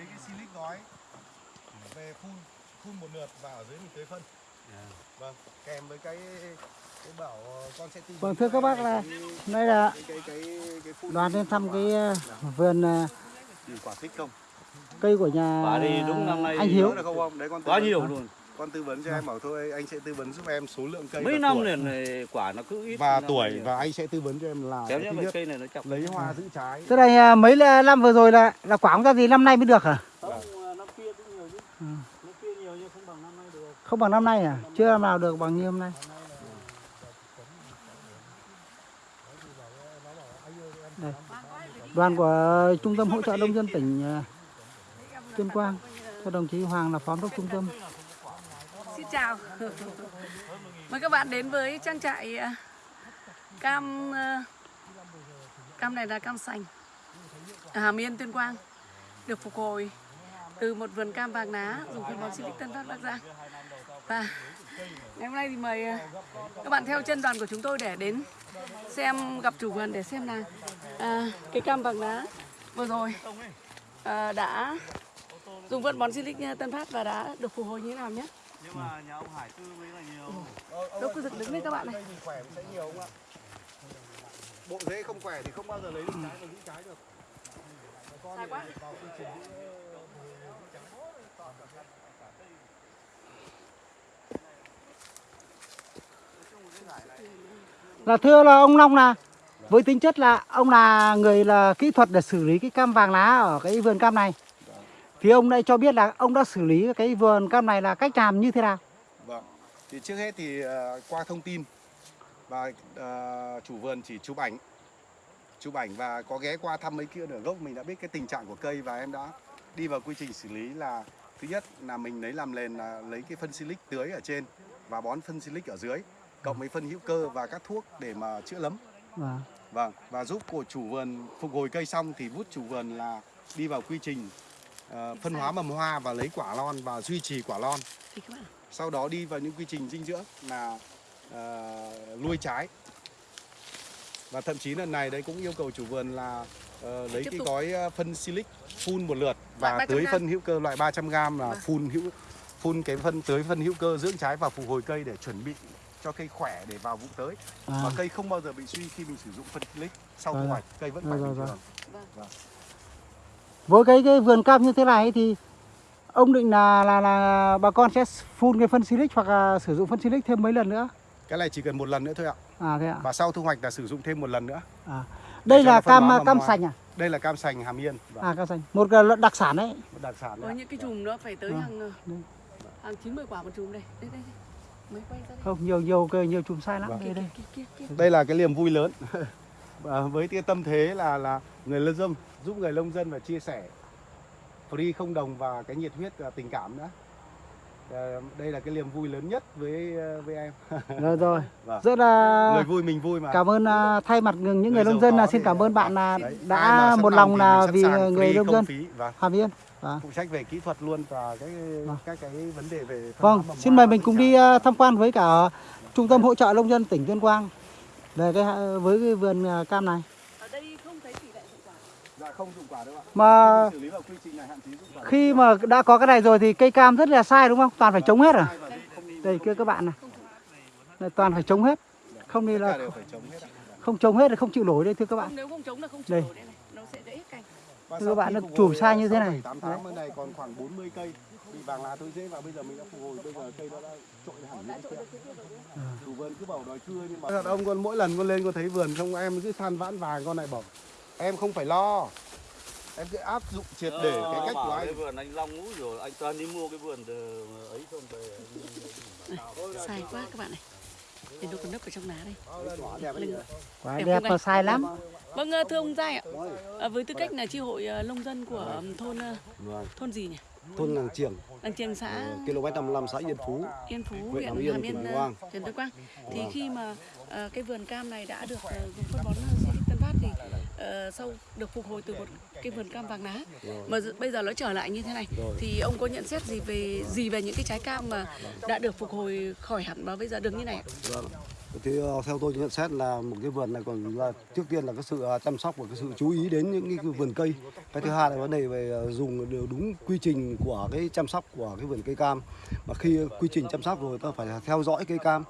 lấy cái silic gói về phun phun một lượt và ở dưới mình tưới phân. Vâng kèm với cái cái bảo ờ, con sẽ tư vấn Vâng thưa các bác là đây là cái cái cái cái phun đoàn lên thăm cái ờ, vườn ừ, quả thích không? cây của nhà Quả thì đúng năm nay anh Hiếu. Vấn- nhiều luôn con tư vấn cho em bảo thôi anh sẽ tư vấn giúp em số lượng cây mấy và năm tuổi. liền này quả nó cứ ít và tuổi nhiều. và anh sẽ tư vấn cho em là kéo cái thứ nhất cây này nó chọc lấy hoa giữ trái Thế này à, mấy năm vừa rồi là là quả không ra gì năm nay mới được hả? không năm kia cũng nhiều chứ Ừ. năm kia nhiều nhưng không bằng năm nay được Không bằng năm nay à? Chưa năm nào được bằng như hôm nay. Đây. Đoàn của Trung tâm hỗ trợ nông dân tỉnh ờ, Tuyên Quang cho đồng chí Hoàng là phó giám đốc trung tâm. Chào. Mời các bạn đến với trang trại à, cam à, Cam này là cam sành. Ở Hàm Yên, Tuyên Quang Được phục hồi từ một vườn cam vàng ná dùng phân bón Silic Tân Phát Bắc Giang. Và ngày hôm nay thì mời à, các bạn theo chân đoàn của chúng tôi để đến xem gặp chủ vườn để xem là à, cái cam vàng ná vừa rồi à, đã dùng phân bón Silic Tân Phát và đã được phục hồi như thế nào nhé nhưng mà nhà ông Hải tư mới là nhiều. Đâu cứ dựng đứng lên các bạn này. Thì khỏe sẽ nhiều không ạ? Bộ rễ không khỏe thì không bao giờ lấy được trái và giữ trái được. Con Sai quá. vào quy trình. Là thưa là ông Long là với tính chất là ông là người là kỹ thuật để xử lý cái cam vàng lá ở cái vườn cam này. Thì ông đây cho biết là ông đã xử lý cái vườn cam này là cách làm như thế nào? Vâng. Thì trước hết thì ờ, qua thông tin và ờ, chủ vườn chỉ chụp ảnh chụp ảnh và có ghé qua thăm mấy kia nửa gốc mình đã biết cái tình trạng của cây và em đã đi vào quy trình xử lý là thứ nhất là mình lấy làm nền là lấy cái phân silic tưới ở trên và bón phân silic ở dưới cộng với phân hữu cơ và các thuốc để mà chữa lấm Vâng. Vâng, và giúp của chủ vườn phục hồi cây xong thì bút chủ vườn là đi vào quy trình ờ, phân hóa mầm hoa và lấy quả lon và duy trì quả lon. thì các bạn Sau đó đi vào những quy trình dinh dưỡng là ờ, nuôi trái. Và thậm chí lần này đấy cũng yêu cầu chủ vườn là ờ, lấy cái gói phân silic phun một lượt và 300 tưới phân hữu cơ loại 300 g là Vâng. phun hữu phun cái phân tưới phân hữu cơ dưỡng trái và phục hồi cây để chuẩn bị cho cây khỏe để vào vụ tới À, và cây không bao giờ bị suy khi mình sử dụng phân silic sau thu rồi. hoạch cây vẫn khỏe rồi, bình rồi. thường với cái cái vườn cam như thế này thì ông định là là là bà con sẽ phun cái phân silic hoặc là sử dụng phân silic thêm mấy lần nữa? cái này chỉ cần một lần nữa thôi ạ À thế ạ. và sau thu hoạch là sử dụng thêm một lần nữa À. Đây là cam mầm cam hoa. sành à? đây là cam sành hàm yên và À cam sành. Một đặc sản đấy. một đặc sản đấy ạ. những cái chùm nó phải tới Vâng. hàng ờ, Đây. hàng 90 quả một chùm đây. Đây đây đây. Mới quay ra đây. Không nhiều nhiều cây nhiều chùm sai lắm Vâng. đây đây. kia, kia, kia, kia. đây là cái niềm vui lớn và với cái tâm thế là là người nông dân giúp người nông dân và chia sẻ free không đồng và cái nhiệt huyết và tình cảm nữa Ờ, đây là cái niềm vui lớn nhất với với em Rồi rồi. Vâng. Rất là người vui mình vui mà cảm ơn à, thay mặt những người Người nông dân là xin cảm ơn bạn là đã một lòng là vì người nông dân và Hàm Yên. Vâng. phụ trách về kỹ thuật luôn và cái Vâng. các cái vấn đề về Vâng, xin mời mình cùng đi à, tham quan với cả trung tâm hỗ trợ nông dân tỉnh Tuyên Quang về cái với cái vườn à, cam này. Ở đây không thấy tỷ lệ hiệu quả. dạ không dụng quả đâu ạ Mà xử lý vào quy trình này hạn chế dụng quả khi mà đã có cái này rồi thì cây cam rất là sai đúng không? Toàn phải chống hết à? Không Đây kia các bạn này. Đây, toàn phải chống hết. Không đi là đều phải chống hết ạ không chống hết thì không chịu nổi đây thưa các Không, bạn. nếu không chống là không Đây. chịu nổi đây này. Nó sẽ gãy hết cành. Thưa các bạn, nó chùm sai như thế này. bên này còn khoảng 40 cây bị vàng lá thối rễ và bây giờ mình đã phục hồi bây giờ cây nó đã trội hẳn lên kia. Chủ vườn cứ bảo đòi cưa nhưng mà thật ông con mỗi lần con lên con thấy vườn không em cứ than vãn vàng con này bảo em không phải lo em cứ áp dụng triệt để Ờ, cái cách của cái anh vườn anh Long ngũ rồi anh toàn đi mua cái vườn từ ấy không về Sai quá các bạn này. Để nó còn nấp ở trong lá đây. Quả Đẹp đẹp anh? sai lắm. Vâng ờ, thưa ông Giai ạ. À, với tư cách là chi hội ờ, nông dân của thôn Vâng. thôn gì nhỉ? Thôn Làng Triềng, Đằng Triềng xã km 55 xã Yên Phú. Yên Phú, Huyện Hàm Yên, Hàm tỉnh Yên, ờ, Quang. Tuyên Quang. Thì khi mà ờ, cái vườn cam này đã được ờ, dùng phân bón Tân Phát thì ờ, sau được phục hồi từ một cái vườn cam vàng lá mà bây giờ nó trở lại như thế này thì ông có nhận xét gì về gì về những cái trái cam mà đã được phục hồi khỏi hẳn và bây giờ được như này? Vâng thì ờ, theo tôi nhận xét là một cái vườn này còn là trước tiên là cái sự à, chăm sóc và cái sự chú ý đến những cái vườn cây. Cái thứ hai là vấn đề về ờ, dùng đều đúng quy trình của cái chăm sóc của cái vườn cây cam. Mà khi quy trình chăm sóc rồi ta phải theo dõi cây cam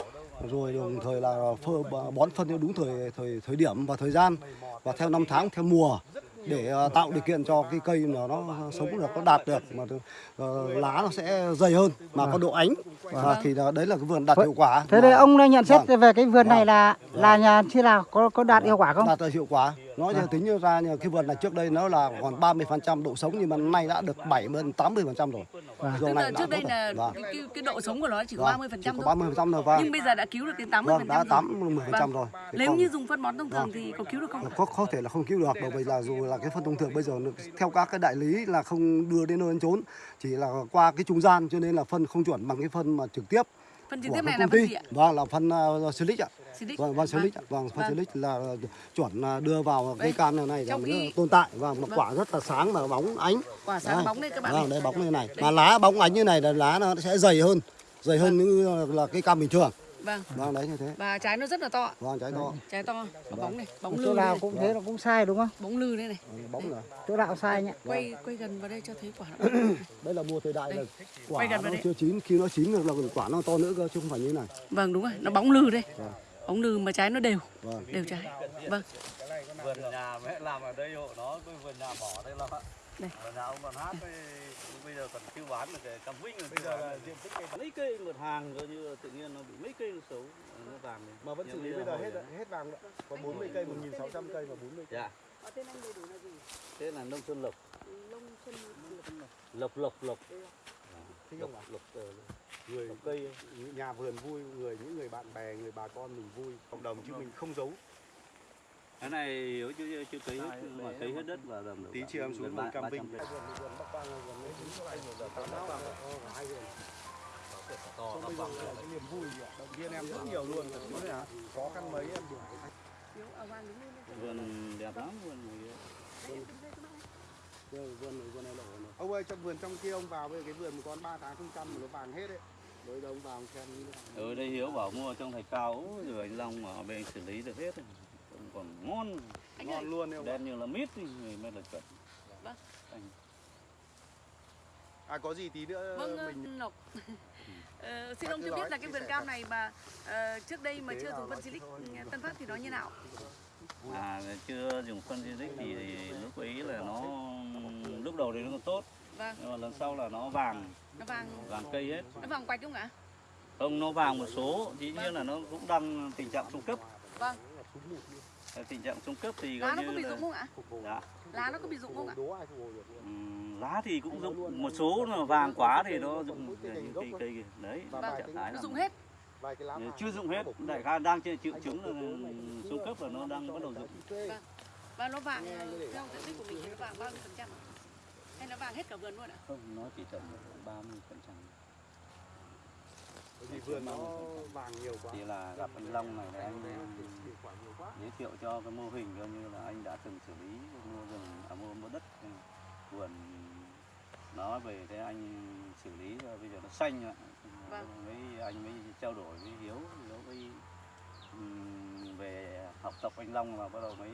rồi đồng thời là phơ, bón phân theo đúng thời thời thời điểm và thời gian. Và theo năm tháng theo mùa để ờ, tạo điều kiện cho cái cây mà nó sống được nó đạt được mà ờ, lá nó sẽ dày hơn mà có độ ánh. Và thì là, đấy là cái vườn đạt hiệu quả. Thế mà đây ông đã nhận xét Vâng. về cái vườn này Vâng. là là nhà thế nào có có đạt hiệu quả không? đạt hiệu quả nói Vâng. cho tính ra như cái vườn này trước đây nó là còn 30% độ sống nhưng mà nay đã được 70 80% rồi Vâng. Tức này là trước đây là rồi. Vâng. cái, cái, độ sống của nó chỉ có Vâng, 30 phần chỉ có thôi 30% rồi vâng nhưng bây giờ đã cứu được đến 80 vâng đã 80 10% rồi Thì nếu còn- như dùng phân bón thông thường Vâng. thì có cứu được không có có thể là không cứu được bởi vì là dù là cái phân thông thường bây giờ theo các cái đại lý là không đưa đến nơi đến chốn chỉ là qua cái trung gian cho nên là phân không chuẩn bằng cái phân mà trực tiếp phân trực tiếp này là phân gì ạ vâng là phân uh, silic ạ. Vâng vâng silic ạ. Vâng. vâng phân Vâng. silic là chuẩn là đưa vào cây Đây, cam này này trong là khi- nó tồn tại và mà Vâng. quả rất là sáng và bóng ánh quả sáng Đấy. bóng đây các bạn Vâng, đây bóng như này. Mà lá bóng ánh như này là lá nó sẽ dày hơn, dày hơn như là cây cam bình thường. vâng Vâng, đấy như thế. và trái nó rất là to Vâng, trái to. trái to có bóng này bóng Chỗ lư đây nào cũng thế là cũng sai đúng không? bóng lư đây này Bóng này. Chỗ nào sai nhỉ? quay quay gần vào đây cho thấy quả nó Đây là mùa thời đại là Đây. quả Quay gần nó vào đây. chưa chín, khi nó chín được là quả nó to nữa cơ chứ không phải như thế này. vâng đúng rồi nó bóng lư đây Vâng. Bóng lư mà trái nó đều Vâng. đều trái vâng vườn nhà mẹ làm ở đây hộ nó cái vườn nhà bỏ đây là Đây. vườn nhà ông còn hát với bây giờ còn chưa bán được cam vinh rồi bây giờ là diện tích cây mấy cây một hàng coi như là tự nhiên nó bị mấy cây nó xấu nó vàng này. Mà vẫn xử lý bây giờ hết hết vàng nữa. Có 40 cây, 1600 cây và 40 cây. dạ thế là nông xuân lộc lộc lộc lộc lộc không ạ? lộc ờ, Người cây nhà vườn vui, người những người bạn bè, người bà con mình vui, cộng đồng chứ mình không giấu. cái này nếu chưa chưa cấy hết mà cấy hết đất và tầm Tí chiều em xuống ba- cam 300 Vinh. cây. to nó bằng là cái niềm vui gì ạ? Động viên em rất nhiều luôn. Khó khăn mấy em đuổi. vườn đẹp lắm vườn này. Vườn vườn này vườn này lộ này. Ông ơi, trong vườn trong kia ông vào bây giờ cái vườn một con 3 tháng không chăm mà nó vàng hết đấy. Bây giờ ông vào ông xem ở đây hiếu bảo mua trong thạch cao rồi anh long mà ở bên xử lý được hết rồi. Còn- còn ngon Anh ơi. Ngon luôn em ạ. đen như là mít thì người mới là chuẩn Vâng. Anh- À có gì tí nữa Vâng, ờ, mình Lộc. Ờ, xin ông cho biết là cái vườn cam này mà ờ, trước đây mà chưa dùng phân silic. Tân Phát thì nó như nào? à chưa dùng phân silic thì lúc ấy là nó lúc đầu thì nó còn tốt Vâng, nhưng mà lần sau là nó vàng nó vàng vàng cây hết nó vàng quạch không ạ? không nó vàng một số dĩ nhiên là nó cũng đang tình trạng trung cấp Vâng, tình trạng trung cấp thì lá nó có bị là rụng không ạ? dạ. Lá nó có bị rụng không ạ? Ừm, lá thì cũng rụng một số mà vàng quá thì nó rụng cây cây kìa. đấy Và trạng thái Nó là rụng hết. Chưa dụng hết đại khái đang trên triệu chứng là xuống cấp là nó đang bắt đầu dụng Và nó vàng ờ, theo diện tích của mình thì nó vàng bao nhiêu phần trăm ạ? Hay nó vàng hết cả vườn luôn ạ? không nó chỉ tầm 30 phần trăm Bởi vì vườn nó vàng nhiều quá. chỉ là gặp anh Long này là anh Hiệu quả nhiều quá. giới thiệu cho cái mô hình coi như là anh đã từng xử lý mua rừng à, mua mua đất ừ, vườn nói về thế anh xử lý rồi bây giờ nó xanh ạ Vâng. mấy anh mới trao đổi với Hiếu Hiếu mới ừm, về học tập anh Long và bắt đầu mới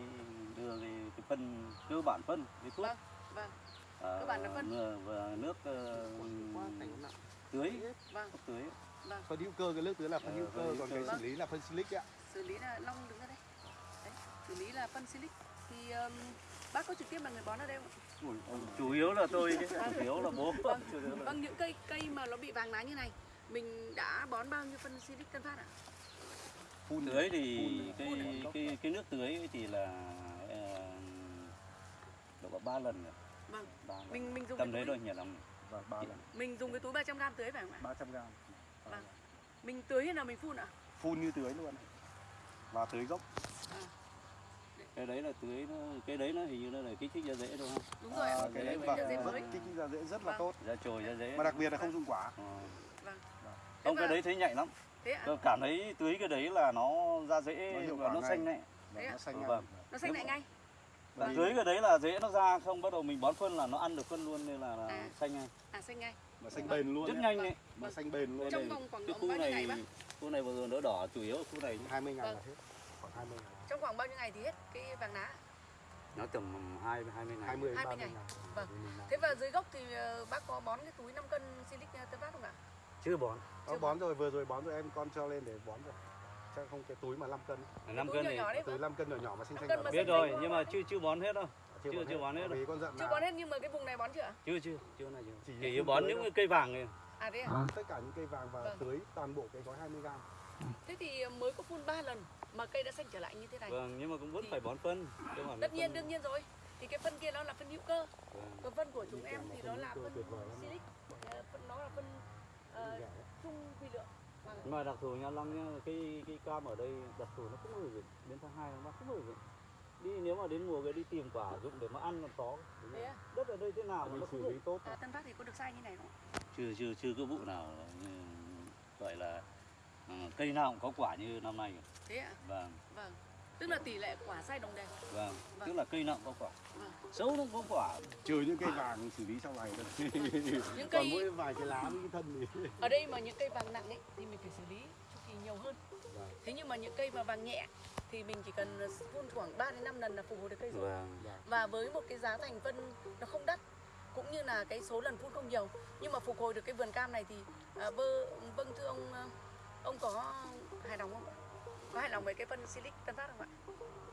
đưa cái, cái phân cơ bản phân cái thuốc Vâng, vâng, Ờ, cơ bản là phân. nước- và nước ờ, Quá cảnh nặng. tưới vâng, tưới vâng. Phân hữu cơ cái nước tưới là phân Ờ, hữu cơ còn cái Vâng. xử lý là phân silic ạ. Xử lý là Long đứng ra đây. Đấy, xử lý là phân silic. Thì ừm, bác có trực tiếp là người bón ở đây không ạ? chủ yếu là tôi chứ chủ yếu là bố Vâng, vâng những cây cây mà nó bị vàng lá như này mình đã bón bao nhiêu phân silic tân phát ạ? Phun tưới thì phun cái phun cái cái nước tưới thì là ờ, độ ba lần rồi Vâng, mình mình dùng tầm cái đấy thôi nhỉ lắm và ba lần mình dùng cái túi 300 g tưới phải không ạ? 300 gram. Vâng. Mình tưới hay là mình phun ạ? Phun như tưới luôn. Và tưới gốc. cái đấy là tưới nó cái đấy nó hình như nó là kích thích ra rễ đúng không Đúng rồi. À, Cái cái đấy mình vâng, rất kích thích ra dễ rất là Vâng. tốt. ra trồi ra rễ Mà đặc biệt là không dùng quả. Ờ. Vâng. không Thế cái đấy thấy nhạy lắm Thế tôi cảm thấy tưới cái đấy là nó ra Nó rễ hiệu và nó ngay. xanh Và ạ? nó xanh ngay. vâng. Nó xanh lại ngay. Và dưới cái đấy là rễ nó ra không bắt đầu mình bón phân là nó ăn được phân luôn nên là, là À. xanh ngay À xanh ngay. mà xanh bền luôn rất nhanh đấy mà xanh bền luôn Trong vòng khoảng bao nhiêu ngày này bác? khu này vừa rồi đỡ đỏ chủ yếu ở khu này 20 ngày là Vâng. hết khoảng 20 ngày Trong khoảng bao nhiêu ngày thì hết cái vàng lá? nó tầm hai hai mươi ngày 20 đến 20 30 ngày. ngày Vâng. Thế và dưới gốc thì ờ, bác có bón cái túi 5 cân silic ờ, tân phát không ạ? chưa bón Có bón rồi vừa rồi bón rồi em con cho lên để bón rồi chắc không cái túi mà 5 cân năm túi cân nhỏ này nhỏ đấy túi vâng. 5 cân nhỏ nhỏ mà xinh xinh biết rồi nhưng mà chưa chưa bón hết đâu chưa chưa bón hết đâu con Chưa bón hết nhưng mà cái vùng này bón chưa chưa chưa chưa này chưa Chỉ chỉ bón những cây vàng này À thế à? À. tất cả những cây vàng và Vâng. tưới toàn bộ cái gói 20 gram Thế thì ờ, mới có phun 3 lần mà cây đã xanh trở lại như thế này. vâng nhưng mà cũng vẫn Thì- phải bón phân Tất nhiên phân- đương nhiên rồi. Thì cái phân kia nó là phân hữu cơ. vâng. Còn phân của chúng em thì nó là phân silic. Ờ, Phân nó là phân ờ, trung vi lượng. Mà đặc thù nha long nhá cái cái cam ở đây đặc thù nó không giờ dụng đến tháng hai tháng ba không bao giờ dụng đi nếu mà đến mùa cái đi tìm quả dụng để mà ăn là có à? đất ở đây thế nào mà nó xử lý tốt À, Tân Phát thì có được sai như này không? chưa chưa chưa có vụ nào gọi là ừ, cây nào cũng có quả như năm nay. Thế ạ? vâng Vâng. Tức là tỷ lệ quả sai đồng đều. vâng Vâng. tức là cây nào cũng có quả Vâng. xấu nó có quả trừ những cây vàng xử lý sau này thôi Những còn cây mỗi vài cái lá với cái thân thì ở đây mà những cây vàng nặng ấy thì mình phải xử lý chu kỳ nhiều hơn. Vâng. Thế nhưng mà những cây mà vàng nhẹ thì mình chỉ cần phun khoảng 3 đến 5 lần là phục hồi được cây rồi. vâng Và với một cái giá thành phân nó không đắt cũng như là cái số lần phun không nhiều nhưng mà phục hồi được cái vườn cam này thì à, vơ, vâng thưa ông à, ông có hài lòng không ạ? Có hài lòng với cái phân silic tân phát không ạ?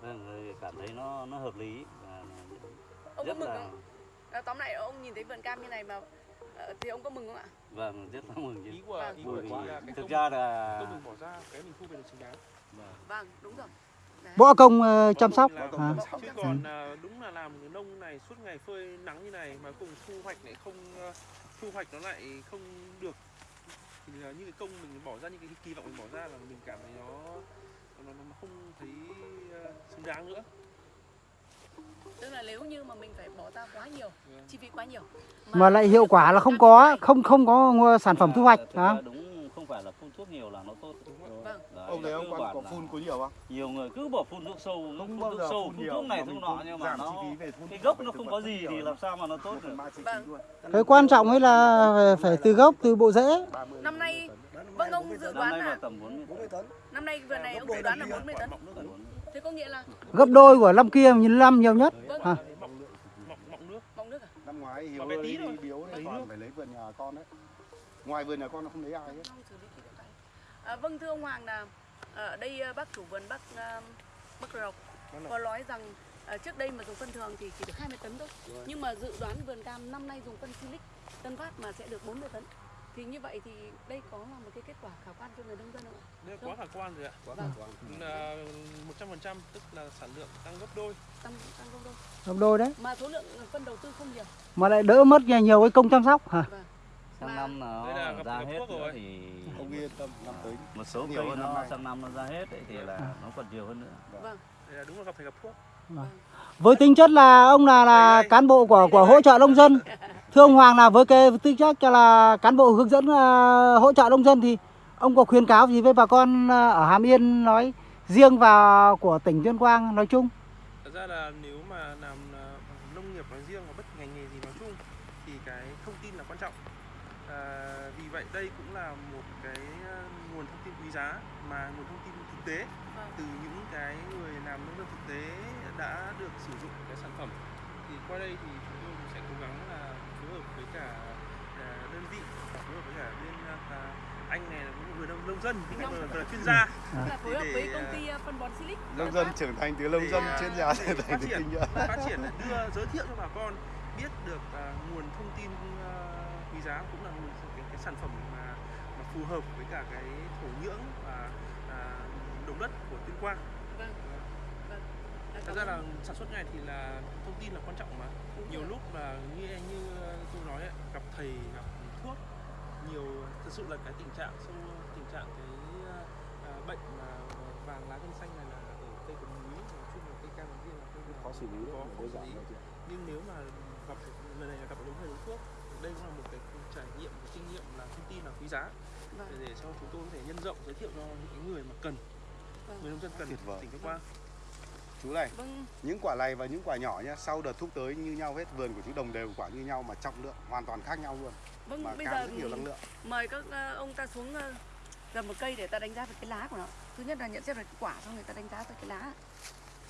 vâng cảm thấy nó nó hợp lý và Ông có rất mừng là không? À, tóm lại ông nhìn thấy vườn cam như này mà ờ, thì ông có mừng không ạ? vâng rất là mừng chứ ý của Vâng. ý của là cái thực công, ra là công mình bỏ ra cái mình thu về được xứng đáng vâng. Vâng, đúng rồi. Đấy. Bỏ công ờ, chăm sóc. À. Chứ còn à, đúng là làm nông này suốt ngày phơi nắng như này mà cùng thu hoạch lại không à, thu hoạch nó lại không được thì là những cái công mình bỏ ra những cái kỳ vọng mình bỏ ra là mình cảm thấy nó à, xứng đáng nữa Tức là nếu như mà mình phải bỏ ra quá nhiều, Vâng. chi phí quá nhiều Mà lại hiệu quả là không có, không không có mua sản phẩm thu hoạch. Hả? đúng không phải là phun thuốc nhiều là nó tốt không? Vâng. Đấy, ông thấy ông có phun có nhiều không nhiều người cứ bỏ phun thuốc sâu không phun bao thuốc giờ sâu phun thuốc này mà thuốc nọ nhưng mà nó cái gốc nó không có gì thì làm sao mà nó tốt được Vâng. Cái quan trọng ấy là phải từ gốc, từ bộ rễ. 30 Năm nay-. Vâng ông dự đoán là tầm 40 40 tấn năm nay vườn này ông dự đoán là 40 tấn. Thế có nghĩa là Gấp đôi của năm kia, nhìn năm nhiều nhất. vâng, Hả? mọng mọng mọng nước mọng nước à? năm ngoái hiếu đi thôi. biếu đấy còn phải lấy vườn nhà con đấy ngoài vườn nhà con nó không lấy ai hết. À, vâng thưa ông Hoàng là ở đây à, bác chủ vườn bác à, bác Rộc Vâng có nói rằng à, trước đây mà dùng phân thường thì chỉ được 20 tấn thôi. Nhưng mà dự đoán vườn cam năm nay dùng phân silic Tân Phát mà sẽ được 40 tấn. Thì như vậy thì đây có là một cái kết quả khả quan cho người nông dân không ạ? đây quá khả quan rồi ạ quá Vâng. khả quan là một trăm phần trăm tức là sản lượng tăng gấp đôi Tăng tăng không đâu. Gấp đôi đấy. Mà số lượng phân đầu tư không nhiều. Mà lại đỡ mất nhiều, nhiều cái công chăm sóc. Hả? Vâng. sang Mà- năm nó Đây là gặp- ra gặp hết rồi. thì ông yên tâm năm tới một số nhiều cây nó nay. sang năm nó ra hết ấy, thì là nó còn nhiều hơn nữa Vâng. đây là đúng là gặp phải gặp thuốc Với tính chất là ông là là cán bộ của của hỗ trợ nông dân. Thưa ông Hoàng là với cái tư chất là cán bộ hướng dẫn ờ, hỗ trợ nông dân thì ông có khuyến cáo gì với bà con ờ, ở Hàm Yên nói riêng và của tỉnh Tuyên Quang nói chung? Thật ra là nếu mà làm à, nông nghiệp nói riêng và bất kỳ ngành nghề gì nói chung thì cái thông tin là quan trọng. À, vì vậy đây cũng là một cái à, nguồn thông tin quý giá mà nguồn thông tin thực tế Vâng. từ những cái người làm nông dân thực tế đã được sử dụng cái sản phẩm. Thì qua đây thì chúng tôi cũng sẽ cố gắng là phối hợp với cả à, đơn vị và phối hợp với cả bên à, anh này là cũng người nông nông dân là chuyên gia. Tức là phối hợp với à, công ty à, phân bón Silic. nông dân trưởng thành từ nông dân à, chuyên gia để trở thành phát từ triển kinh nghiệm phát triển đưa giới thiệu cho bà con biết được à, nguồn thông tin à, quý giá cũng là nguồn cái, cái sản phẩm mà, mà phù hợp với cả cái thổ nhưỡng và à, đồng đất của tuyên quang. Vâng. Vâng. À, thật ra là sản xuất này thì là thông tin là quan trọng mà. Nhiều lúc là như như tôi nói ấy, gặp thầy gặp thuốc nhiều thực sự là cái tình trạng sâu tình trạng cái à, bệnh mà vàng lá gân xanh này là ở cây có núi nói chung là cây cam nói riêng là cây khó xử lý có đấy khó xử lý. nhưng nếu mà gặp lần này là gặp đúng thầy đúng thuốc đây cũng là một cái trải nghiệm một kinh nghiệm là thông tin là quý giá. Vâng. để, để cho chúng tôi có thể nhân rộng giới thiệu cho những cái người mà cần Vâng. người nông dân cần Tuyệt vời. tỉnh Tuyên Quang chú này vâng. những quả này và những quả nhỏ nhá sau đợt thuốc tới như nhau hết vườn của chú đồng đều quả như nhau mà trọng lượng hoàn toàn khác nhau luôn. Vâng mà bây giờ rất nhiều năng lượng. mời các ờ, ông ta xuống ờ, gần một cây để ta đánh giá về cái lá của nó. Thứ nhất là nhận xét về cái quả xong người ta đánh giá về cái lá.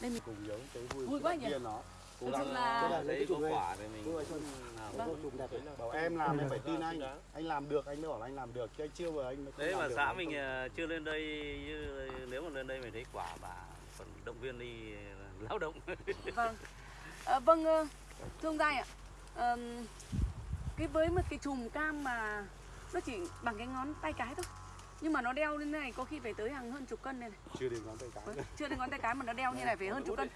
Đây mình cùng giống cái vui, Vui quá nhỉ? kia nó. Cố gắng là- Đấy có chụp này. quả thì mình rồi, Vâng. Chụp đẹp bảo em làm em phải tin anh. anh làm được anh mới bảo là anh làm được. Chứ anh chưa vừa anh đấy mà xã mình ờ, chưa lên đây như nếu mà lên đây mình thấy quả bà còn động viên đi ờ, lao động. Vâng. Ờ, vâng ờ, thưa ông Giai ạ. Ờm, cái với một cái chùm cam mà nó chỉ bằng cái ngón tay cái thôi nhưng mà nó đeo như thế này có khi phải tới hàng hơn chục cân đây này. Chưa đến ngón tay cái Vâng, chưa đến ngón tay cái mà nó đeo như này phải hơn chục cân.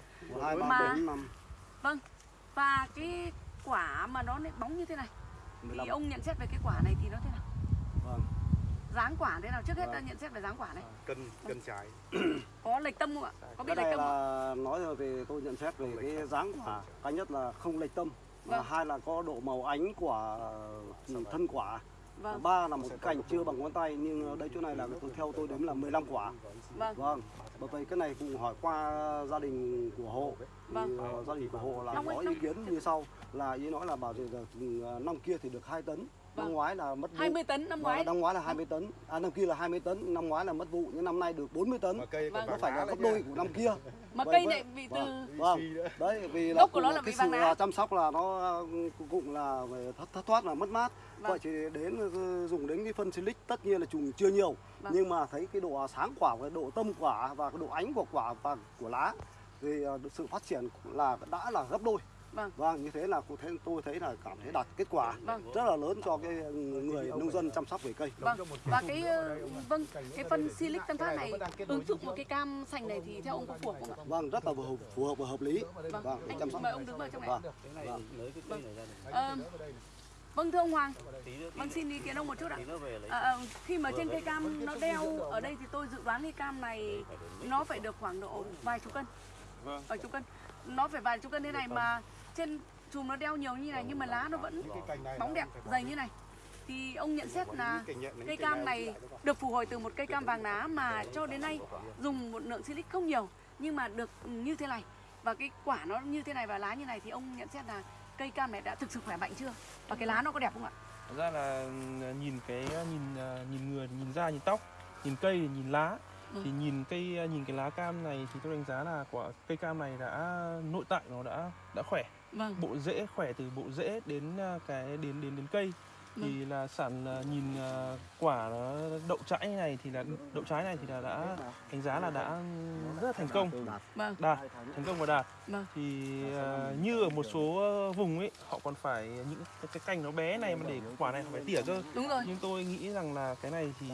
Mà- vâng và cái quả mà nó lại bóng như thế này thì ông nhận xét về cái quả này thì nó thế nào? Vâng. dáng quả thế nào? Trước hết Vâng. ta nhận xét về dáng quả này. Cân cân trái. Có lệch tâm không ạ? Có bị cái lệch này tâm không? ạ là nói rồi về tôi nhận xét về cái dáng quả. Cái nhất là không lệch tâm và Vâng. hai là có độ màu ánh của thân quả vâng. Ba là một cành chưa bằng ngón tay nhưng ở đây chỗ này là tôi theo tôi đếm là 15 quả. Vâng. Vâng bởi vậy cái này cũng hỏi qua gia đình của hộ. Vâng. thì ờ, gia đình của hộ là Long có ý kiến như sau. Là ý nói là bảo thì là, ừ, năm kia thì được 2 tấn năm Vâng. ngoái là mất vụ 20 tấn năm Vâng, ngoái năm ngoái là 20 tấn à năm kia là 20 tấn năm ngoái là mất vụ nhưng năm nay được 40 tấn mà cây Vâng. nó phải là gấp đôi của năm kia mà Vậy cây vậy- này bị từ vâng. Vâng. đấy vì là Gốc của nó là cái bị vàng sự lá. chăm sóc là nó cũng là về thất thất thoát là mất mát Vâng. vậy thì đến ừ, dùng đến cái phân silic tất nhiên là trùng chưa nhiều Vâng. nhưng mà thấy cái độ sáng quả cái độ tâm quả và cái độ ánh của quả và của lá thì à, sự phát triển là đã là gấp đôi Vâng. vâng như thế là tôi thấy, tôi thấy là cảm thấy đạt kết quả Vâng. rất là lớn cho cái người nông dân chăm sóc về cây. Vâng. Và cái ờ, vâng cái phân silic tân phát này ứng dụng một cái cam sành này thì theo ông có phù hợp không ạ? Vâng rất là phù hợp, phù hợp và hợp lý. Vâng. Vâng. Để chăm anh sóc. mời ông đứng vào trong này. Vâng. Vâng. lấy cái cây này ra này. Ờ, vâng thưa ông Hoàng. Vâng xin ý kiến ông một chút ạ. Ờ, ờ, khi mà trên cây cam nó đeo ở đây thì tôi dự đoán cây cam này nó phải được khoảng độ vài chục cân. Vâng. vài chục cân. Nó phải vài chục cân thế này mà trên chùm nó đeo nhiều như này nhưng mà lá nó vẫn bóng đẹp dày như này. Thì ông nhận xét là cây cam này được phục hồi từ một cây cam vàng lá mà cho đến nay dùng một lượng silic không nhiều nhưng mà được như thế này. Và cái quả nó như thế này và lá như này thì ông nhận xét là cây cam này đã thực sự khỏe mạnh chưa? Và cái lá nó có đẹp không ạ? Thật ra là ừ, nhìn cái nhìn à, nhìn người nhìn da nhìn tóc nhìn cây nhìn lá Ừ. thì nhìn cây à, nhìn cái lá cam này thì tôi đánh giá là quả cây cam này đã nội tại nó đã đã khỏe. Vâng. Bộ rễ khỏe từ bộ rễ đến à, cái đến đến đến cây thì là sản à, nhìn à, quả nó đậu trái này thì là đậu trái này thì là đã đánh giá là đã rất là thành công. Vâng. Đạt thành công và đạt. Vâng. thì à, như ở một số vùng ấy họ còn phải những cái, cái cành nó bé này mà để quả này phải tỉa cơ. Đúng rồi. Nhưng tôi nghĩ rằng là cái này thì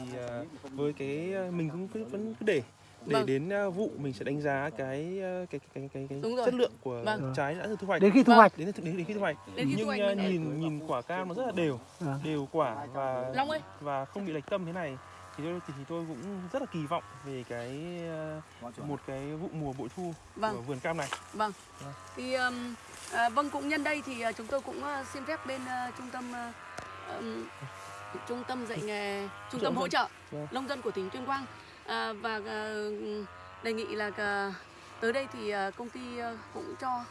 với cái mình cũng cứ vẫn cứ để để Vâng. đến à, vụ mình sẽ đánh giá cái à, cái cái cái cái, chất lượng của Vâng. trái đã được thu hoạch. Đến khi thu Vâng. hoạch. Đến đến, đến khi thu hoạch. Đến khi thu nhưng hoạch à, mình- nhìn nhìn quả cam nó rất là đều. Vâng. đều quả và Long ơi. và không bị lệch tâm thế này. Thì tôi thì, thì tôi cũng rất là kỳ vọng về cái à, một cái vụ mùa bội thu của vâng vườn cam này. Vâng. Vâng. thì um, à, vâng cũng nhân đây thì à, chúng tôi cũng à, xin phép bên à, trung tâm à, ừm, trung tâm dạy nghề trung tâm hỗ trợ Vâng. nông dân của tỉnh tuyên quang à, và à, đề nghị là à, tới đây thì à, công ty à, cũng cho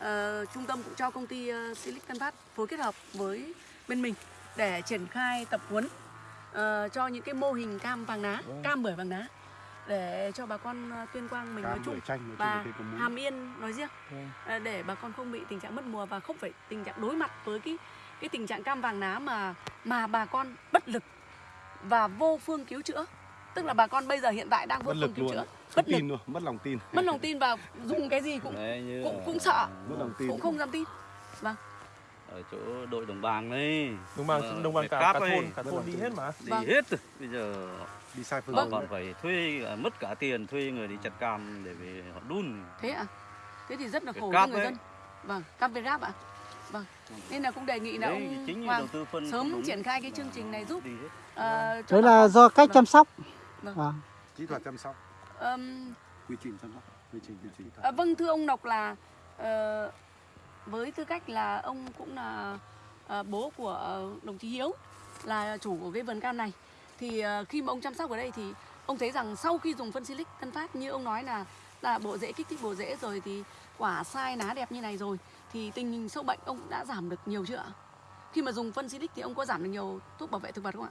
à, trung tâm cũng cho công ty à, Silic Tân Phát phối kết hợp với bên mình để triển khai tập huấn à, cho những cái mô hình cam vàng lá Vâng. cam bưởi vàng lá để cho bà con tuyên quang mình nói cam chung chanh nói và. Hàm Yên nói riêng à, để bà con không bị tình trạng mất mùa và không phải tình trạng đối mặt với cái cái tình trạng cam vàng lá mà mà bà con bất lực và vô phương cứu chữa tức là bà con bây giờ hiện tại đang vô phương cứu luôn. chữa bất tin luôn mất lòng tin. Mất lòng tin và dùng cái gì cũng Đấy, như cũng ở- cũng sợ. Mất lòng tin. Cũng không dám tin. Ở chỗ đội đồng bằng đấy đồng bằng Mà đồng phải cả, cả ấy. thôn cả thôn đi hết mà. Đi Vâng. hết. Rồi bây giờ đi sai phương họ hướng. còn phải thuê à, mất cả tiền thuê người đi chặt cam để về họ đun. Thế ạ? Thế thì rất là khổ cáp người ấy. dân. Vâng cam việt gáp ạ. Vâng. Nên là cũng đề nghị là đấy ông chính Hoàng đầu tư phân sớm đúng triển khai cái chương trình này giúp ờ, cho đấy là do cách Vâng. chăm sóc Vâng. Vâng. kỹ thuật chăm sóc Ờm, quy trình chăm sóc quy trình quy trình À, vâng thưa ông Lộc là ờ, với tư cách là ông cũng là ờ, bố của đồng chí Hiếu là chủ của cái vườn cam này thì ờ, khi mà ông chăm sóc ở đây thì ông thấy rằng sau khi dùng phân silic Tân Phát như ông nói là là bộ rễ kích thích bộ rễ rồi thì quả sai lá đẹp như này rồi thì tình hình sâu bệnh ông đã giảm được nhiều chưa ạ? Khi mà dùng phân Silic thì ông có giảm được nhiều thuốc bảo vệ thực vật không ạ?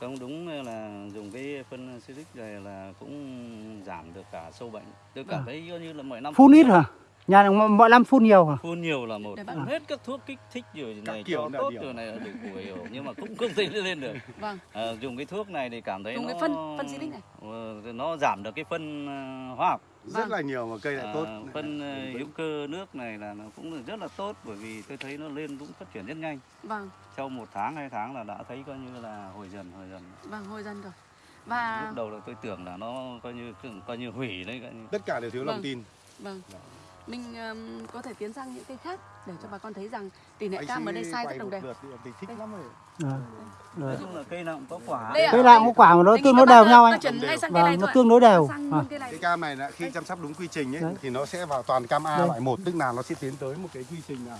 Không đúng là dùng cái phân Silic này là cũng giảm được cả sâu bệnh. Tôi cảm À. thấy coi như là mỗi năm phun ít hả nhà này mọi- mọi năm phun nhiều hả phun nhiều là một phun hết các thuốc kích thích rồi này kiểu cho tốt điều. rồi này là đủ của hiểu nhưng mà cũng không thể lên được. Vâng, Ờ, dùng cái thuốc này thì cảm thấy dùng nó cái phân phân Silic này. ờ, nó giảm được cái phân ờ, hóa học rất Vâng. là nhiều mà cây lại À, tốt. phân ờ, hữu cơ nước này là nó cũng rất là tốt bởi vì tôi thấy nó lên cũng phát triển rất nhanh. Vâng, sau một tháng hai tháng là đã thấy coi như là hồi dần hồi dần. Vâng hồi dần rồi. Và lúc đầu là tôi tưởng là nó coi như coi như hủy đấy coi như. Tất cả đều thiếu lòng Vâng. tin. Vâng, mình ừm, có thể tiến sang những cây khác để cho bà con thấy rằng tỷ lệ cam ở đây sai rất đồng đều. à, nói chung là cây nào cũng có quả. Cây nào cũng có quả mà nó Anh tương đối đều nhau ờ, anh vâng nó tương đối đều. À. cái cam này là khi chăm sóc đúng quy trình ấy thì nó sẽ vào toàn cam A Đây. loại 1 tức là nó sẽ tiến tới một cái quy trình là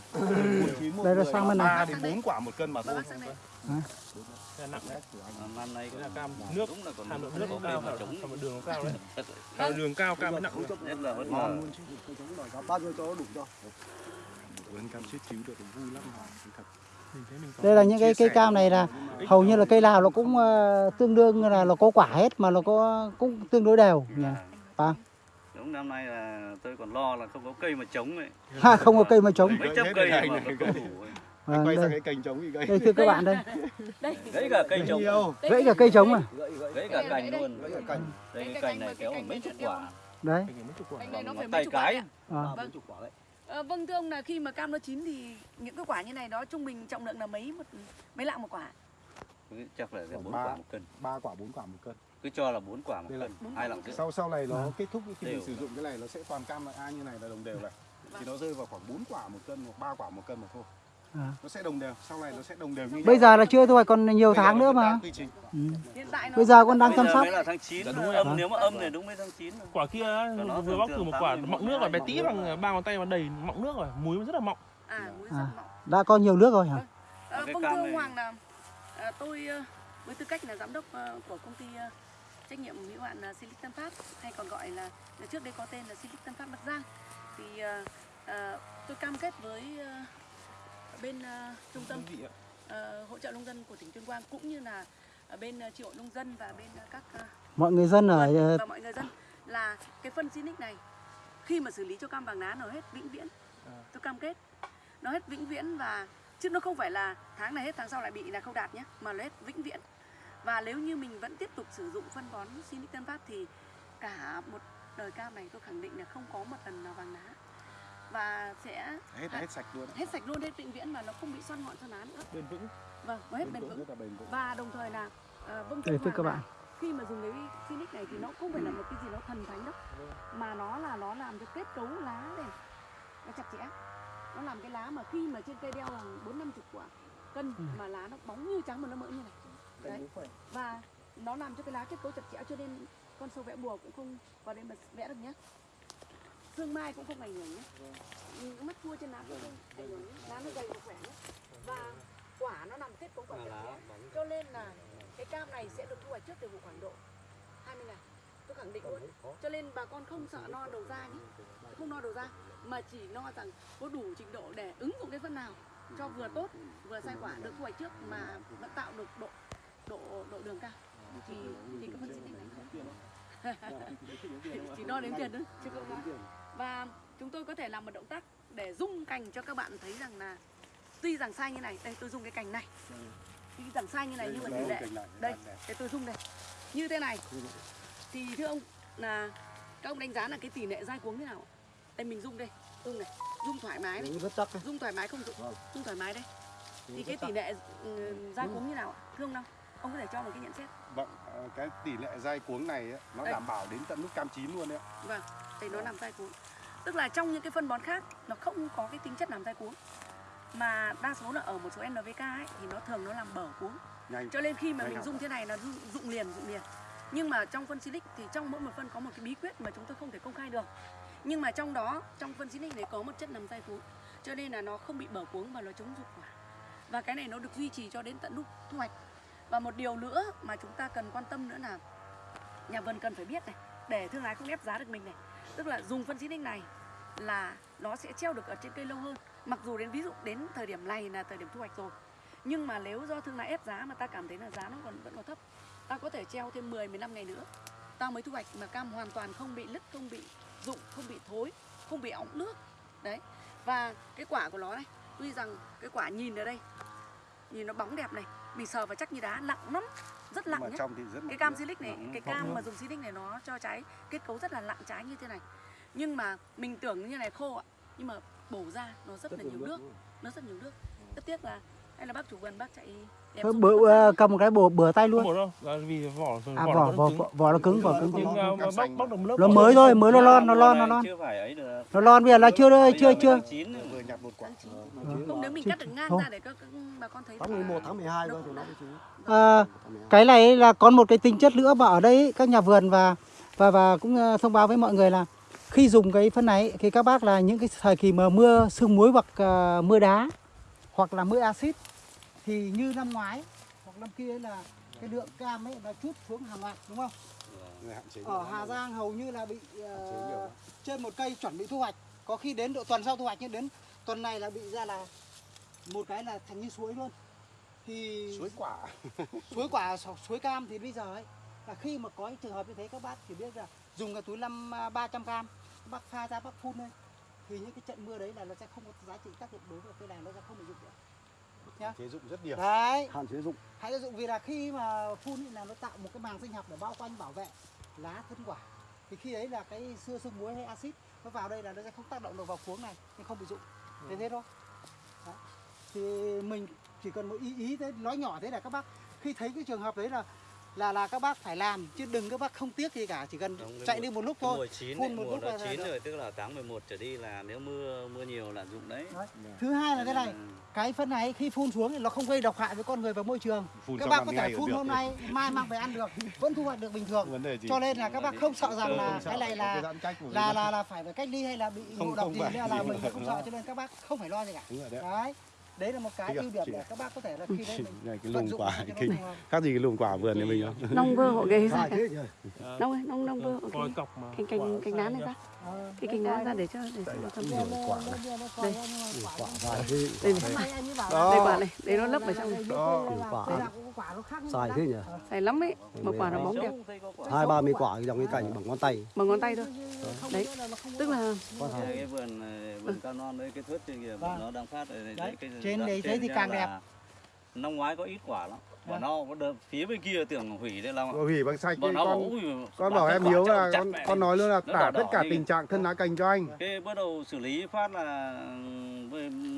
một Đây là sang bên này. ba đến 4 quả một cân mà thôi. Nặng đấy. À, năm nay cũng Là là cam nước. là còn hàm lượng nước cao hàm lượng đường nó cao đấy hàm lượng đường cao cam nặng vẫn ngon là luôn chứ. bao nhiêu cho đủ cho cam chết chiếu được vui lắm mà thật. Mình thấy mình có đây là những cái cây cam này là hầu như là cây nào nó cũng ờ, tương đương là nó có quả hết mà nó có cũng tương đối đều nhỉ? Vâng đúng năm nay là tôi còn lo là không có cây mà chống ấy. Ha không có cây mà trống. Mấy trăm cây rồi mà không đủ ấy. vâng, quay sang đây, cái cành trống gãy. Đây thưa các bạn đây. Đây. gãy cả cây nhiều. Gãy cả cây trống à? Gãy cả cành luôn. Gãy cả cành. Đây Cái cái cành cành này kéo cái mấy cành chục này quả. Đấy. Phải mấy chục quả. Cành này nó Bằng phải ngón mấy tay chục quả cái. đấy. À. Vâng. Ờ, vâng thưa ông là khi mà cam nó chín thì những cái quả như này đó trung bình trọng lượng là mấy một mấy lạng một quả chắc là bốn Ba. quả một cân ba quả bốn quả một cân cứ cho là bốn quả một Đây cân hai lạng sau sau này nó kết thúc khi mình Đều. sử dụng cái này nó sẽ toàn cam là A như này là đồng đều này thì nó rơi vào khoảng 4 quả một cân hoặc 3 quả một cân mà thôi À. nó sẽ đồng đều sau này nó sẽ đồng đều như bây nhau. giờ là chưa thôi còn nhiều Bây tháng nữa mà ừ. hiện tại nó Bây giờ con đang chăm sóc. là tháng 9 Dạ, đúng rồi. âm nếu mà âm này đúng mới tháng 9 rồi. quả kia nó vừa bóc thử một quả mọng nước rồi bé tí bằng ba ngón tay mà đầy mọng nước rồi muối rất là mọng à À. rất mọng đã có nhiều nước rồi hả Ờ, Cái vâng thưa ông Hoàng là à, tôi ờ, với tư cách là giám đốc ờ, của công ty ờ, trách nhiệm hữu hạn Silic Tân Phát hay còn gọi là, trước đây có tên là Silic Tân Phát Bắc Giang thì ờ, ờ, tôi cam kết với ờ, bên ờ, trung tâm ờ, hỗ trợ nông dân của tỉnh Tuyên Quang cũng như là ở bên uh, tri hội nông dân và bên ờ, các ờ, mọi người dân ở ờ, và mọi người dân là cái phân Silic này khi mà xử lý cho cam vàng lá nó hết vĩnh viễn. À. tôi cam kết nó hết vĩnh viễn và chứ nó không phải là tháng này hết tháng sau lại bị là không đạt nhé mà nó hết vĩnh viễn. Và nếu như mình vẫn tiếp tục sử dụng phân bón Silic Tân Phát thì cả một đời cam này tôi khẳng định là không có một lần nào vàng lá và sẽ hết hết sạch luôn. hết sạch luôn hết vĩnh viễn và nó không bị xoăn ngọn xoăn lá nữa. Bền vững. Vâng nó hết bền vững bền và đồng thời là ờ, vâng thưa thưa Hoàng các bạn. khi mà dùng cái Phoenix này thì nó không phải là một cái gì nó thần thánh đâu. Mà nó là nó làm cho kết cấu lá này nó chặt chẽ. Nó làm cái lá mà khi mà trên cây đeo hàng bốn năm chục quả cân Ừ. mà lá nó bóng như trắng mà nó mỡ như này. Đấy. và nó làm cho cái lá kết cấu chặt chẽ cho nên con sâu vẽ bùa cũng không vào đây mà vẽ được nhé sương mai cũng không ảnh hưởng nhé. Những mắt cua trên lá cũng không ảnh hưởng lá nó dày và khỏe nhé. Và quả nó nằm kết cấu quả chặt chẽ cho nên là cái cam này sẽ được thu hoạch trước từ vụ khoảng độ 20 ngày. Tôi khẳng định luôn. cho nên bà con không sợ no đầu ra nhé. không no đầu ra mà chỉ lo rằng có đủ trình độ để ứng dụng cái phân nào cho vừa tốt vừa sai quả được thu hoạch trước mà vẫn tạo được độ độ độ đường cao. Thì thì cái phân xịt này chỉ đo đếm tiền thôi chứ không nói và chúng tôi có thể làm một động tác để rung cành cho các bạn thấy rằng là tuy rằng sai như này đây tôi dùng cái cành này. Tuy rằng sai như này nhưng mà tỷ lệ đây để tôi rung đây. Như thế này. Thì thưa ông là các ông đánh giá là cái tỷ lệ dai cuống thế nào đây mình rung đây rung này rung thoải mái này. rất chắc đấy. rung thoải mái không? Rung Vâng. rung thoải mái đây. Thì cái tỷ lệ ừ, dai cuống như nào ạ? Thưa ông đâu ông có thể cho một cái nhận xét. Vâng ờ, cái tỷ lệ dai cuống này ấy, nó Đây. đảm bảo đến tận lúc cam chín luôn đấy ạ. vâng thì nó làm dai cuống. Tức là trong những cái phân bón khác nó không có cái tính chất làm dai cuống. Mà đa số là ở một số NPK ấy thì nó thường nó làm bở cuống. Nhanh. Cho nên khi mà Nhanh mình dùng thế này là dụng- dụng liền dụng liền. Nhưng mà trong phân silic thì trong mỗi một phân có một cái bí quyết mà chúng tôi không thể công khai được. Nhưng mà trong đó trong phân silic này có một chất làm dai cuống. Cho nên là nó không bị bở cuống và nó chống rụng quả. Và cái này nó được duy trì cho đến tận lúc thu hoạch và một điều nữa mà chúng ta cần quan tâm nữa là nhà vườn cần phải biết này, để thương lái không ép giá được mình này. Tức là dùng phân xịt này là nó sẽ treo được ở trên cây lâu hơn. Mặc dù đến, ví dụ đến thời điểm này là thời điểm thu hoạch rồi, nhưng mà nếu do thương lái ép giá mà ta cảm thấy là giá nó còn vẫn còn thấp, ta có thể treo thêm 10 15 ngày nữa. Ta mới thu hoạch mà cam hoàn toàn không bị lứt không bị rụng, không bị thối, không bị ống nước. Đấy. Và cái quả của nó này, tuy rằng cái quả nhìn ở đây, nhìn nó bóng đẹp này mình sờ vào chắc như đá nặng lắm rất nặng nhé rất cái cam silic này Nặng, cái cam mà dùng silic này nó cho trái kết cấu rất là nặng trái như thế này. Nhưng mà mình tưởng như này khô ạ. Nhưng mà bổ ra nó rất là nhiều nước nó rất nhiều nước. Rất tiếc là hay là bác chủ vườn bác chạy đẹp Thôi bữa ờ, cầm một cái bừa bừa tay luôn. bổ đâu là vì vỏ à vỏ, vỏ nó vỏ nó cứng vỏ cứng. Nhưng lớp nó mới thôi mới nó lon nó lon nó này lon. Chưa phải ấy được. Nó lon bây giờ là chưa giờ chưa chưa. tháng chín nữa. vừa nhặt một quả. Không nếu mình Chứ- cắt được ngang không. ra để các, các bà con thấy tháng là 11 tháng 12 nó thôi cũng thì nó là- mới chú cái này là còn một cái tính chất nữa mà ở đây các nhà vườn và và và cũng ờ, thông báo với mọi người là khi dùng cái phân này thì các bác là những cái thời kỳ mà mưa sương muối hoặc ờ, mưa đá hoặc là mưa axit thì như năm ngoái hoặc năm kia là cái lượng cam ấy nó chút xuống hàng loạt đúng không? Ở Hà Giang hầu như là bị ờ, trên một cây chuẩn bị thu hoạch. Có khi đến độ tuần sau thu hoạch nhưng đến tuần này là bị ra là một cái là thành như suối luôn. Thì suối quả. suối quả suối cam thì bây giờ ấy là khi mà có những trường hợp như thế các bác chỉ biết là dùng cái túi năm à, 300 gram các bác pha ra bác phun lên thì những cái trận mưa đấy là nó sẽ không có giá trị tác dụng đối với cây này nó sẽ không bị dụng nữa chế dụng rất nhiều. Đấy. Hạn chế dụng. Hãy sử dụng vì là khi mà phun ấy là nó tạo một cái màng sinh học để bao quanh bảo vệ lá thân quả. Thì khi ấy là cái xưa sương muối hay axit nó vào đây là nó sẽ không tác động được vào cuống này nên không bị dụng. Thế thế thôi. Đấy. thì mình chỉ cần một ý ý thế nói nhỏ thế là các bác. Khi thấy cái trường hợp đấy là là là các bác phải làm chứ đừng các bác không tiếc gì cả chỉ cần Đúng, chạy mùa- đi một lúc thôi mùa chín phun đấy, một mùa lúc nó là- chín rồi tức là tháng 11 trở đi là nếu mưa mưa nhiều là dụng đấy. thứ hai là cái này cái phân này khi phun xuống thì nó không gây độc hại với con người và môi trường. Phun các bác có thể phun hôm nay mai mang về ăn được vẫn thu hoạch được bình thường. Vấn đề gì? Cho nên là các bác không sợ rằng là cái này là là là phải phải cách ly hay là bị ngộ độc gì nên là mình Không sợ cho nên các bác không phải lo gì cả. Đấy. Đấy là một cái ưu điểm để các bác có thể là khi đấy mình này cái lùm dụng quả kinh khác gì cái lùm quả vườn nhà mình không nông vơ họ ghế ra nông ấy nông nông vơ mà. Cành cành cành lá này ra. Ờ, cái cành lá ra để cho để cho nó thấm Đây, đây, quả đây, đây, Đây. nhưng mà quả này. Đây quả này đây nó lấp ở trong. này Quả. dài thế nhỉ? Dài lắm ấy. Một quả nó bóng đẹp. hai ba mươi quả dòng cái cành bằng ngón tay. Bằng ngón tay thôi. Đấy. tức là cái vườn vườn cao non đấy cái thớt trên kia Vâng. nó đang phát ở đây, cái trên đoạn đấy thế thì càng là đẹp. năm ngoái có ít quả lắm. Vâng. bọn nó có đợt phía bên kia tưởng hủy đây là hủy bằng sạch bọn cái nó con ui con bảo em hiếu là con con nói luôn là Nó tả đỏ tất cả tình trạng thân lá cành cho anh. Cái bắt đầu xử lý phát là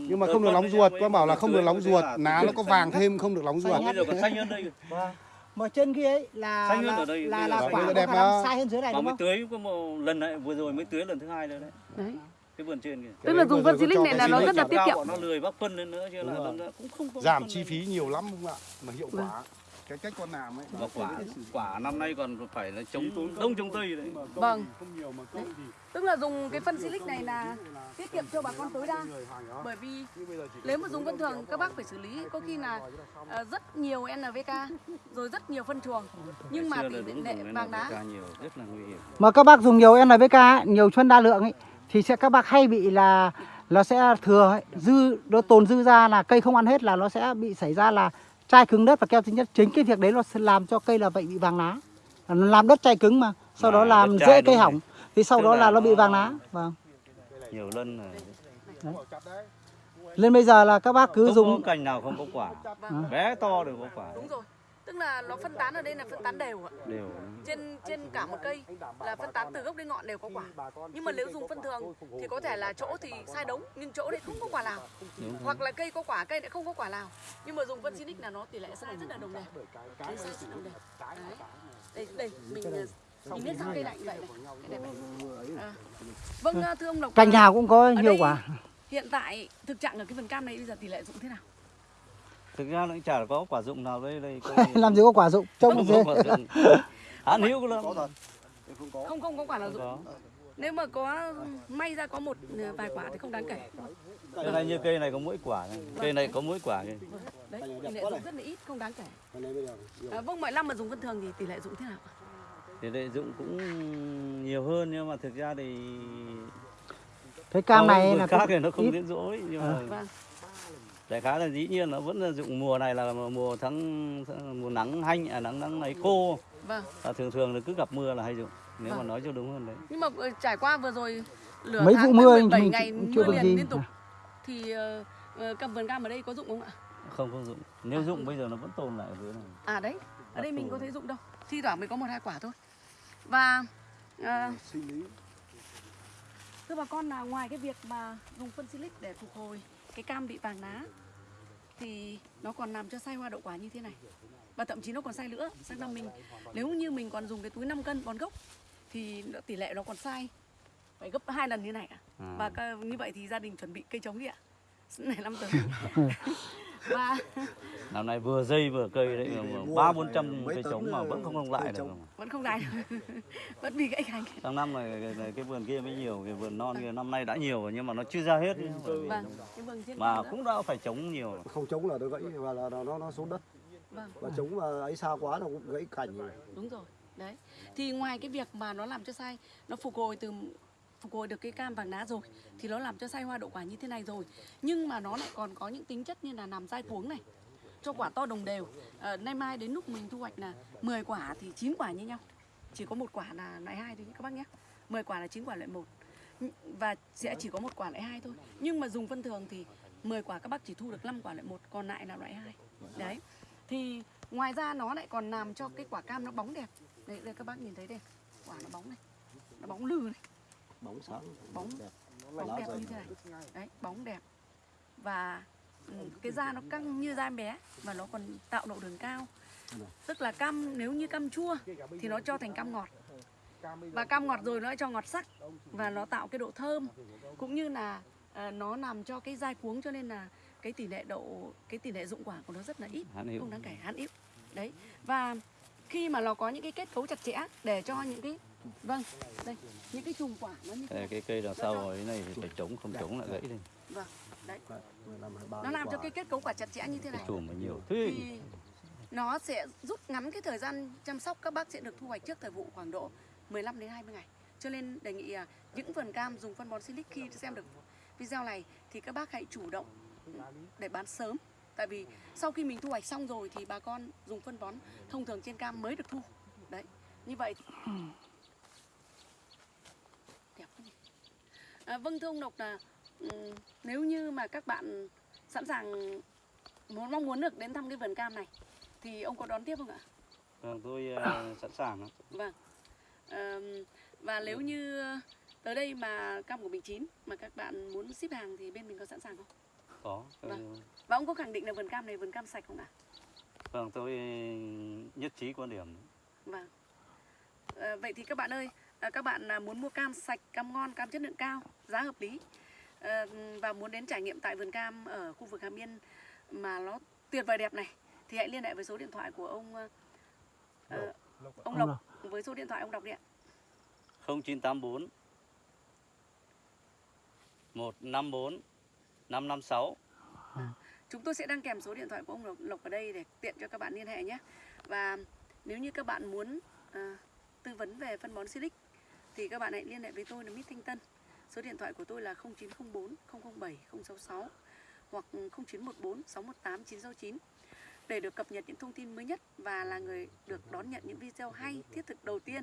nhưng mà không được nóng ruột mới- con bảo là mới không được tưới nóng ruột là lá nó có xanh vàng thêm không được nóng Xanh ruột. bây giờ còn xanh hơn đây. Vâng. mà trên kia ấy là Xanh hơn là ở đây, là, là giờ quả xanh. nó Đẹp sai hơn dưới này đúng mới không? tưới có một lần này vừa rồi mới tưới lần thứ hai rồi đấy. Đấy cái vườn trên kìa. Tức là đấy dùng phân silic này cái là nó rất là tiết kiệm. nó lười bóc phân lên nữa chứ là cũng không có giảm chi phí nhiều lắm không ạ? Mà hiệu quả cái cách con làm ấy và quả quả năm nay còn phải là chống đông chống tây đấy. Vâng. không nhiều mà công thì tức là dùng cái phân silic này là tiết kiệm cho bà con tối đa. Bởi vì nếu mà dùng phân thường các bác phải xử lý. Có khi là ờ, rất nhiều NPK rồi rất nhiều phân chuồng nhưng mà tỷ lệ vàng đá. Mà các bác dùng nhiều NPK ấy, nhiều phân đa lượng ấy thì sẽ các bác hay bị là nó sẽ thừa ấy, dư nó tồn dư ra là cây không ăn hết là nó sẽ bị xảy ra là chai cứng đất và keo tính nhất. Chính cái việc đấy nó sẽ làm cho cây là vậy bị vàng lá. Nó làm đất chai cứng mà sau Mà đó làm dễ cây hỏng. thì sau Tức đó là nó bị vàng lá. Vâng. Nhiều lần rồi nên bây giờ là các bác cứ không dùng cành nào không có quả. Vâng. bé to đều có quả. Đúng rồi tức là nó phân tán ở đây là phân tán đều ạ. Đều. Trên trên cả một cây là phân tán từ gốc đến ngọn đều có quả. Nhưng mà nếu dùng phân thường thì có thể là chỗ thì sai đống nhưng chỗ đấy không có quả nào. Đúng hoặc là cây có quả cây lại không có quả nào. Nhưng mà dùng phân Sinic là nó tỷ lệ sai rất là đồng đều. Đấy, sai rất đồng đều. Đấy. đây đây mình ờ, mình biết sao cây lạnh vậy này. Cây đẹp này. À. vâng ờ, thưa ông Lộc. Cành nào cũng có nhiều quả. hiện tại thực trạng ở cái vườn cam này bây giờ tỷ lệ dụng thế nào thực ra nó cũng chả có quả dụng nào đây đây làm gì có quả dụng trông dụng. Hãn hữu lắm. Không không có quả nào dụng. nếu mà có may ra có một vài quả thì không đáng kể. Cái này như cây này có mỗi quả này. cây này có mỗi quả kìa đấy tỷ lệ dụng rất là ít không đáng kể. À, vâng mọi năm mà dùng phân thường thì tỷ lệ dụng thế nào tỷ lệ dụng cũng nhiều hơn nhưng mà thực ra thì cái cam này là khác thì nó không ít. đến rỗi nhưng À. mà Vâng. Đại khái là dĩ nhiên nó vẫn là dụng mùa này là mùa tháng mùa nắng hanh à nắng nắng ấy khô Vâng. và thường thường là cứ gặp mưa là hay dụng nếu mà Vâng. nói cho đúng hơn đấy Nhưng mà ờ, trải qua vừa rồi lửa Mấy vụ mưa 17 mình ngày chưa mưa được liền gì. liên tục thì ờ, ờ, cầm vườn cam ở đây có dụng không ạ? không không dụng nếu dụng bây giờ nó vẫn tồn lại ở dưới này À đấy, ở đây mình có thấy dụng đâu. Thi thoảng mới có một hai quả thôi. Và ờ, thưa bà con là ngoài cái việc mà dùng phân silic để phục hồi cái cam bị vàng lá thì nó còn làm cho sai hoa đậu quả như thế này. Và thậm chí nó còn sai nữa. Sang năm mình nếu như mình còn dùng cái túi 5 cân bón gốc thì tỷ lệ nó còn sai phải gấp hai lần như này ạ. À. Và như vậy thì gia đình chuẩn bị cây trống đi ạ. Này năm tới. và năm nay vừa dây vừa cây đấy ba bốn trăm cây trống mà vẫn không không lại được trống. vẫn không đài được. vẫn bị gãy cành. sang năm này cái, cái, cái vườn kia mới nhiều cái vườn non kia năm nay đã nhiều nhưng mà nó chưa ra hết Vâng, cái vườn trên mà cũng đã phải chống nhiều không chống là nó gãy và là nó nó, nó xuống đất Vâng. và chống mà ấy xa quá nó cũng gãy cành rồi Đúng rồi. Đấy. Thì ngoài cái việc mà nó làm cho sai, nó phục hồi từ phục hồi được cái cam vàng lá rồi thì nó làm cho sai hoa đậu quả như thế này rồi. Nhưng mà nó lại còn có những tính chất như là làm dai cuống này. Cho quả to đồng đều. à, nay mai đến lúc mình thu hoạch là 10 quả thì 9 quả như nhau. Chỉ có một quả là loại hai thôi các bác nhé. 10 quả là 9 quả loại một và sẽ chỉ có một quả loại hai thôi. Nhưng mà dùng phân thường thì 10 quả các bác chỉ thu được 5 quả loại một, còn lại là loại hai. Đấy. Thì ngoài ra nó lại còn làm cho cái quả cam nó bóng đẹp. Đây, đây các bác nhìn thấy đây, quả nó bóng này. Nó bóng lừ này, bóng sáng bóng đẹp bóng đẹp như thế này. Đấy, bóng đẹp. Và ừ, cái da nó căng như da em bé và nó còn tạo độ đường cao. Tức là cam nếu như cam chua thì nó cho thành cam ngọt. Và cam ngọt rồi nó lại cho ngọt sắc và nó tạo cái độ thơm cũng như là ờ, nó làm cho cái dai cuống cho nên là cái tỷ lệ độ cái tỷ lệ dụng quả của nó rất là ít hạn không đáng kể hắn ít đấy và khi mà nó có những cái kết cấu chặt chẽ để cho những cái vâng đây những cái chùm quả nó như Đây, cái cây đằng sau rồi cái này thì phải chống không chống lại gãy đi. Vâng đấy. 15 23 nó làm cho cái kết cấu quả chặt chẽ như thế cái này. chùm mà nhiều. Thế thì nó sẽ rút ngắn cái thời gian chăm sóc các bác sẽ được thu hoạch trước thời vụ khoảng độ 15 đến 20 ngày. Cho nên đề nghị à, những vườn cam dùng phân bón silic khi xem được video này thì các bác hãy chủ động để bán sớm. Tại vì sau khi mình thu hoạch xong rồi thì bà con dùng phân bón thông thường trên cam mới được thu. Đấy như vậy thì... đẹp quá nhỉ à, vâng thưa ông Lộc là nếu như mà các bạn sẵn sàng muốn mong muốn được đến thăm cái vườn cam này thì ông có đón tiếp không ạ vâng tôi ờ, sẵn sàng. Vâng. Ờm, và nếu như tới đây mà cam của mình chín mà các bạn muốn ship hàng thì bên mình có sẵn sàng không? có Vâng. Và ông có khẳng định là vườn cam này vườn cam sạch không ạ? vâng tôi nhất trí quan điểm Vâng. Ờ, vậy thì các bạn ơi, à, các bạn à, muốn mua cam sạch, cam ngon, cam chất lượng cao, giá hợp lý ờ, và muốn đến trải nghiệm tại vườn cam ở khu vực Hàm Yên mà nó tuyệt vời đẹp này thì hãy liên hệ với số điện thoại của ông ờ, ông Lộc Lộc. với số điện thoại ông đọc đi ạ. 0984 154 556 Chúng tôi sẽ đăng kèm số điện thoại của ông Lộc, Lộc ở đây để tiện cho các bạn liên hệ nhé. Và nếu như các bạn muốn à, tư vấn về phân bón Silic thì các bạn hãy liên hệ với tôi là Mít Thanh Tân. Số điện thoại của tôi là 0904 007 066 hoặc 0914 618 969 để được cập nhật những thông tin mới nhất và là người được đón nhận những video hay thiết thực đầu tiên.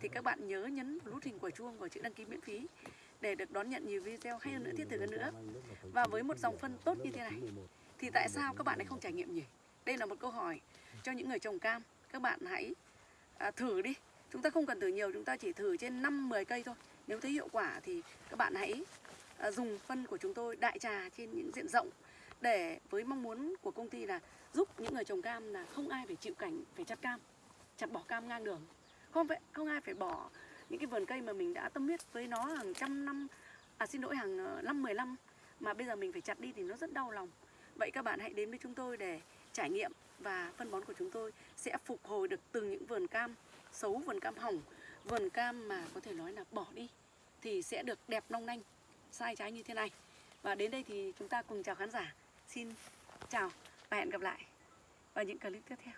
Thì các bạn nhớ nhấn vào nút hình quả chuông và chữ đăng ký miễn phí để được đón nhận nhiều video hay hơn nữa thiết thực hơn nữa. Và với một dòng phân tốt như thế này thì tại sao các bạn lại không trải nghiệm nhỉ? Đây là một câu hỏi cho những người trồng cam. Các bạn hãy à, thử đi chúng ta không cần thử nhiều, chúng ta chỉ thử trên 5 10 cây thôi. Nếu thấy hiệu quả thì các bạn hãy à, dùng phân của chúng tôi đại trà trên những diện rộng để với mong muốn của công ty là giúp những người trồng cam là không ai phải chịu cảnh, phải chặt cam, chặt bỏ cam ngang đường. Không phải, không ai phải bỏ những cái vườn cây mà mình đã tâm huyết với nó hàng trăm năm à xin lỗi, hàng ờ, năm 10 năm mà bây giờ mình phải chặt đi thì nó rất đau lòng. Vậy các bạn hãy đến với chúng tôi để trải nghiệm và phân bón của chúng tôi sẽ phục hồi được từ những vườn cam xấu, vườn cam hỏng, vườn cam mà có thể nói là bỏ đi, thì sẽ được đẹp long lanh, sai trái như thế này. Và đến đây thì chúng ta cùng chào khán giả. Xin chào và hẹn gặp lại vào những clip tiếp theo.